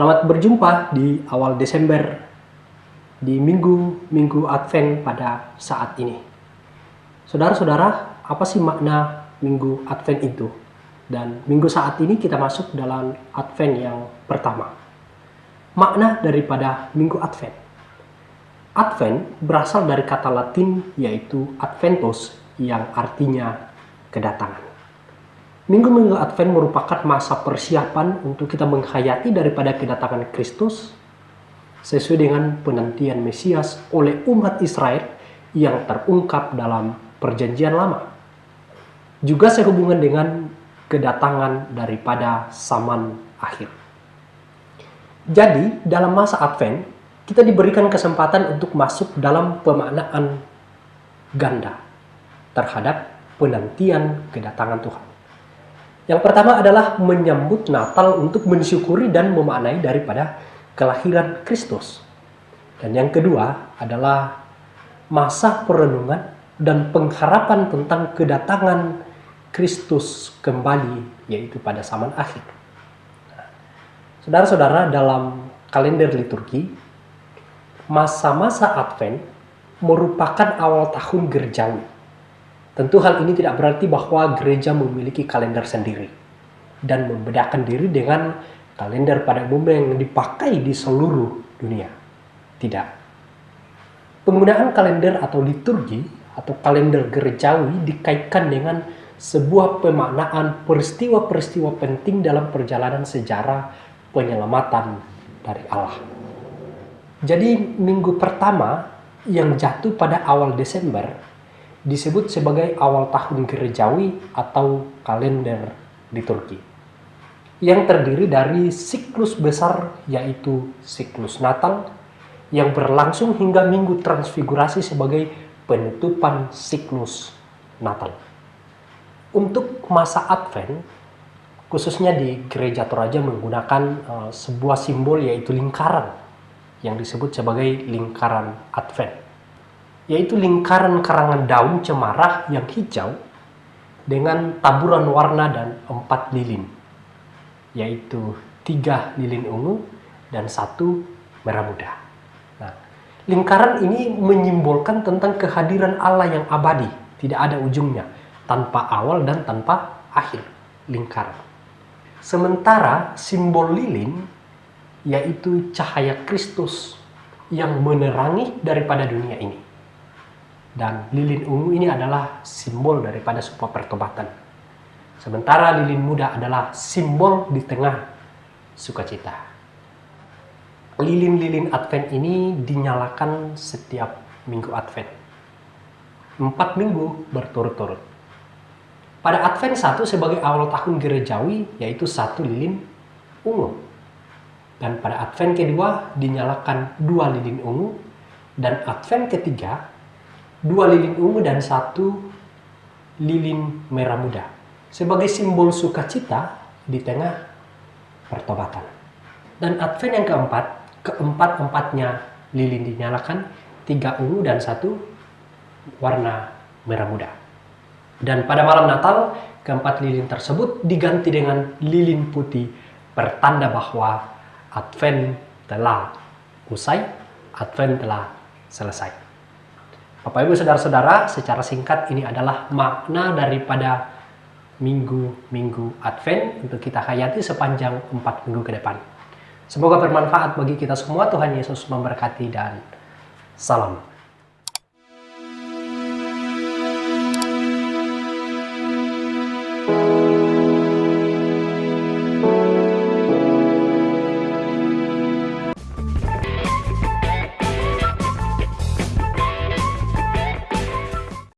Selamat berjumpa di awal Desember di minggu-minggu Advent pada saat ini. Saudara-saudara, apa sih makna minggu Advent itu? Dan minggu saat ini kita masuk dalam Advent yang pertama. Makna daripada minggu Advent. Advent berasal dari kata Latin yaitu Adventus yang artinya kedatangan. Minggu-minggu Advent merupakan masa persiapan untuk kita menghayati daripada kedatangan Kristus sesuai dengan penantian Mesias oleh umat Israel yang terungkap dalam perjanjian lama. Juga sehubungan dengan kedatangan daripada zaman akhir. Jadi, dalam masa Advent, kita diberikan kesempatan untuk masuk dalam pemaknaan ganda terhadap penantian kedatangan Tuhan. Yang pertama adalah menyambut Natal untuk mensyukuri dan memaknai daripada kelahiran Kristus. Dan yang kedua adalah masa perenungan dan pengharapan tentang kedatangan Kristus kembali, yaitu pada zaman akhir. Saudara-saudara, dalam kalender liturgi, masa-masa Advent merupakan awal tahun gerejawi Tentu hal ini tidak berarti bahwa gereja memiliki kalender sendiri dan membedakan diri dengan kalender pada umumnya yang dipakai di seluruh dunia. Tidak. Penggunaan kalender atau liturgi atau kalender gerejawi dikaitkan dengan sebuah pemaknaan peristiwa-peristiwa penting dalam perjalanan sejarah penyelamatan dari Allah. Jadi minggu pertama yang jatuh pada awal Desember disebut sebagai awal tahun gerejawi atau kalender liturgi yang terdiri dari siklus besar yaitu siklus Natal yang berlangsung hingga minggu transfigurasi sebagai penutupan siklus Natal. Untuk masa Advent, khususnya di gereja Toraja menggunakan uh, sebuah simbol yaitu lingkaran yang disebut sebagai lingkaran Advent yaitu lingkaran karangan daun cemara yang hijau dengan taburan warna dan empat lilin, yaitu tiga lilin ungu dan satu merah muda. Nah, lingkaran ini menyimbolkan tentang kehadiran Allah yang abadi, tidak ada ujungnya, tanpa awal dan tanpa akhir lingkaran. Sementara simbol lilin yaitu cahaya Kristus yang menerangi daripada dunia ini. Dan lilin ungu ini adalah simbol daripada sebuah pertobatan. Sementara lilin muda adalah simbol di tengah sukacita. Lilin-lilin Advent ini dinyalakan setiap minggu Advent. Empat minggu berturut-turut. Pada Advent satu sebagai awal tahun gerejawi yaitu satu lilin ungu. Dan pada Advent kedua dinyalakan dua lilin ungu dan Advent ketiga dua lilin ungu dan satu lilin merah muda sebagai simbol sukacita di tengah pertobatan. Dan Advent yang keempat, keempat-empatnya lilin dinyalakan, tiga ungu dan satu warna merah muda. Dan pada malam Natal, keempat lilin tersebut diganti dengan lilin putih, pertanda bahwa Advent telah usai, Advent telah selesai. Bapak Ibu Saudara-saudara, secara singkat ini adalah makna daripada minggu-minggu Advent untuk kita hayati sepanjang empat minggu ke depan. Semoga bermanfaat bagi kita semua. Tuhan Yesus memberkati dan salam.